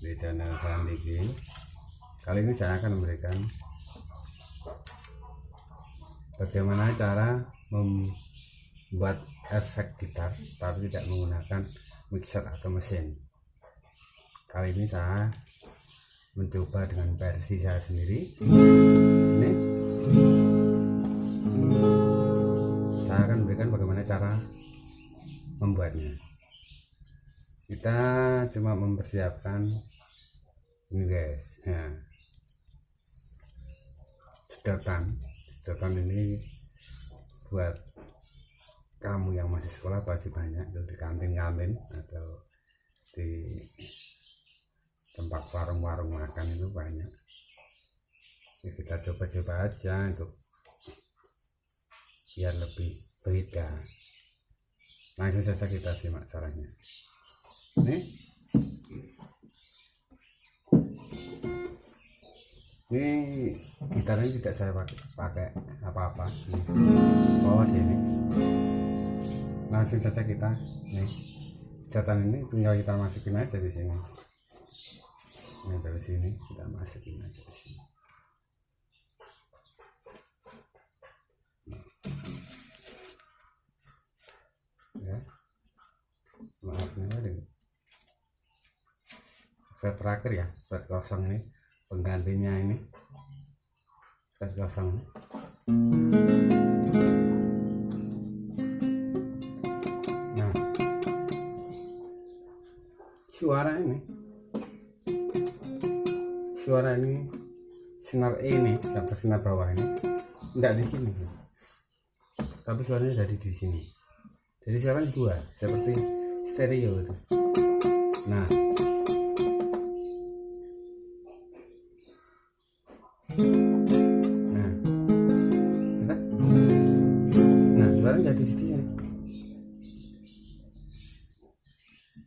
di channel Sandiki kali ini saya akan memberikan bagaimana cara membuat efek gitar tapi tidak menggunakan mixer atau mesin. Kali ini saya mencoba dengan versi saya sendiri. Ini. Saya akan memberikan bagaimana cara membuatnya kita cuma mempersiapkan ini guys ya. Sedotan. Sedotan ini buat kamu yang masih sekolah pasti banyak tuh di kantin-kantin atau di tempat warung-warung makan itu banyak. Ya, kita coba-coba aja untuk biar lebih beda. Langsung saja kita simak caranya ini ini gitarnya tidak saya pakai pakai apa-apa. Bawah sini. Langsung saja kita nih. Catatan ini tinggal kita masukin aja di sini. Ini dari sini kita masukin aja di sini. Ya. Maaf ini fret terakhir ya fret kosong ini penggantinya ini. Fret kosong ini. nah suara ini. Suara ini sinar E ini atau sinar bawah ini. Enggak di sini. Tapi suaranya dari di sini. Jadi sekarang dua? Seperti stereo itu? Nah nah. Nah suara jadi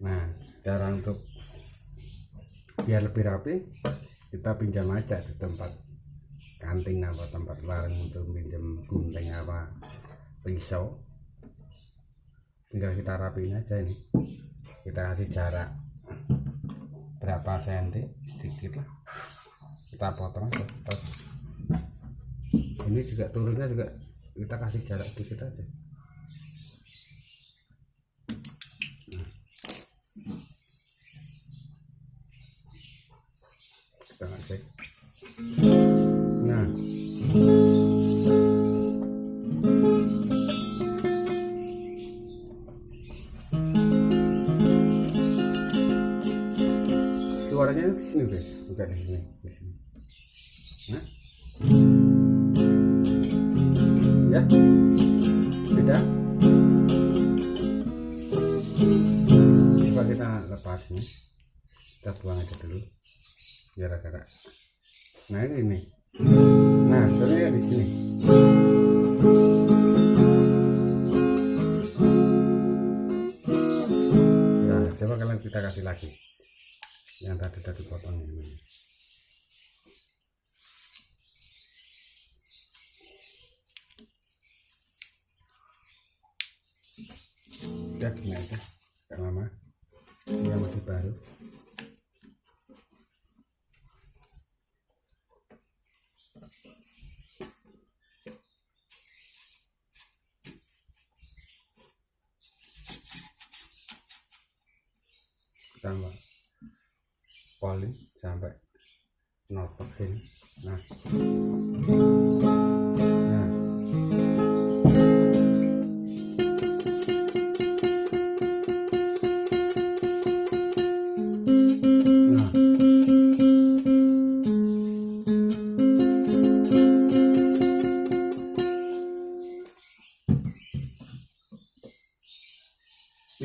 nah cara untuk biar lebih rapi kita pinjam aja di tempat kanting apa tempat warung untuk pinjam gunting apa pisau. Tinggal kita rapiin aja ini. Kita kasih jarak berapa senti sedikit lah kita potong terus ini juga turunnya juga kita kasih jarak sedikit aja. Kita kasih nah. Suaranya sini guys bukan di sini ya. Beda. Coba kita lepas ini. Kita buang aja dulu. Biar agak nah ini nah suaranya di sini. Nah coba kalian kita kasih lagi. Yang tadi tadi potong ini udah aja gak lama. Dia masih baru. Tambah poli sampai notok sini. Nah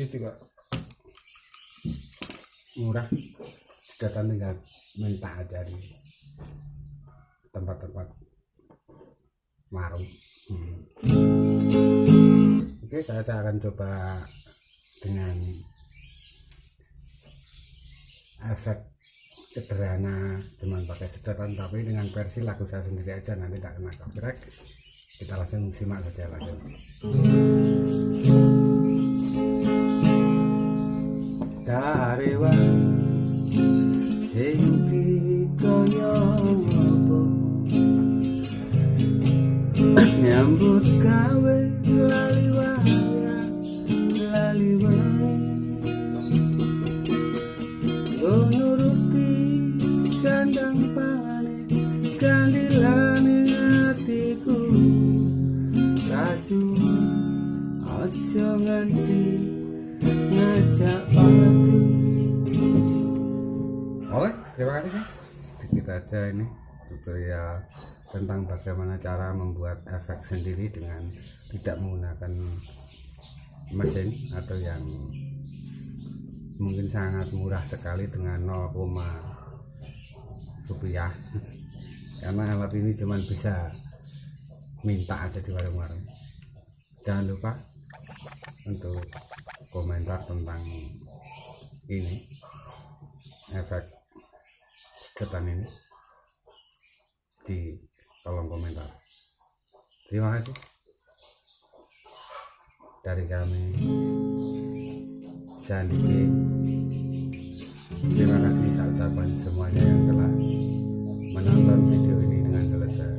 ini juga murah. Datang tinggal minta aja di tempat-tempat warung. Hmm. oke saya, saya akan coba dengan efek sederhana cuman pakai sedotan tapi dengan versi lagu saya sendiri aja nanti tidak kena copyright. Kita langsung simak saja langsung 誰は天気と呼ぼう Nyambut kawe laliwa. Oke, terima kasih. Sedikit aja ini tutorial tentang bagaimana cara membuat efek sendiri dengan tidak menggunakan mesin atau yang mungkin sangat murah sekali dengan 0, rupiah karena alat ini cuma bisa minta aja di warung-warung jangan lupa untuk komentar tentang ini efek sedotan ini. Di kolom komentar. Terima kasih. Dari kami Sandi terima kasih saya ucapkan semuanya yang telah menonton video ini dengan selesai